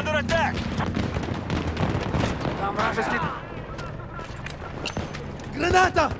Under attack! Там вражеский... Граната!